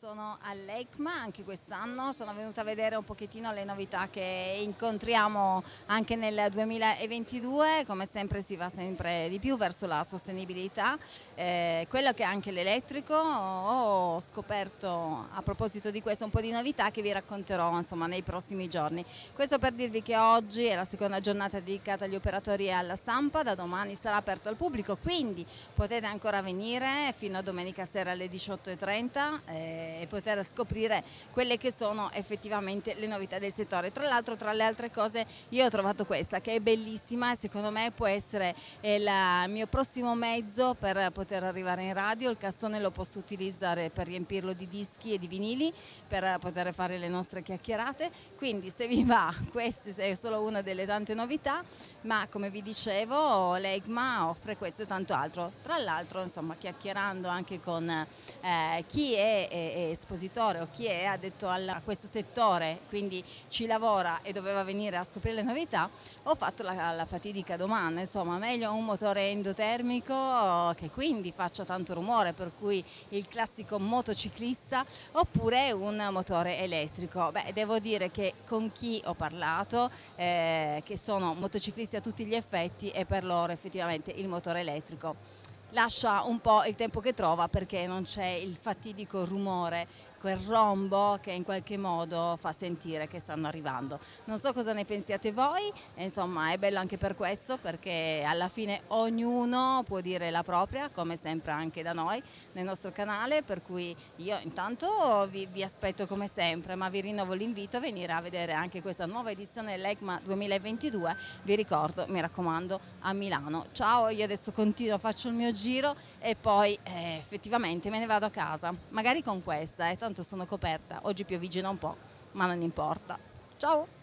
Sono all'ECMA anche quest'anno, sono venuta a vedere un pochettino le novità che incontriamo anche nel 2022, come sempre si va sempre di più verso la sostenibilità, eh, quello che è anche l'elettrico, ho scoperto a proposito di questo un po' di novità che vi racconterò insomma, nei prossimi giorni. Questo per dirvi che oggi è la seconda giornata dedicata agli operatori e alla stampa, da domani sarà aperto al pubblico, quindi potete ancora venire fino a domenica sera alle 18.30. Eh, e poter scoprire quelle che sono effettivamente le novità del settore. Tra l'altro tra le altre cose io ho trovato questa che è bellissima e secondo me può essere il mio prossimo mezzo per poter arrivare in radio, il cassone lo posso utilizzare per riempirlo di dischi e di vinili per poter fare le nostre chiacchierate, quindi se vi va questa è solo una delle tante novità, ma come vi dicevo l'EGMA offre questo e tanto altro. Tra l'altro insomma chiacchierando anche con eh, chi è, è espositore o chi è addetto a questo settore, quindi ci lavora e doveva venire a scoprire le novità, ho fatto la, la fatidica domanda, insomma meglio un motore endotermico che quindi faccia tanto rumore, per cui il classico motociclista, oppure un motore elettrico. Beh, devo dire che con chi ho parlato, eh, che sono motociclisti a tutti gli effetti, è per loro effettivamente il motore elettrico lascia un po' il tempo che trova perché non c'è il fatidico rumore quel rombo che in qualche modo fa sentire che stanno arrivando. Non so cosa ne pensiate voi, insomma è bello anche per questo perché alla fine ognuno può dire la propria, come sempre anche da noi nel nostro canale, per cui io intanto vi, vi aspetto come sempre, ma vi rinnovo l'invito a venire a vedere anche questa nuova edizione dell'ECMA 2022, vi ricordo, mi raccomando, a Milano. Ciao, io adesso continuo, faccio il mio giro e poi eh, effettivamente me ne vado a casa, magari con questa. Eh, tanto sono coperta, oggi piovigina un po', ma non importa. Ciao!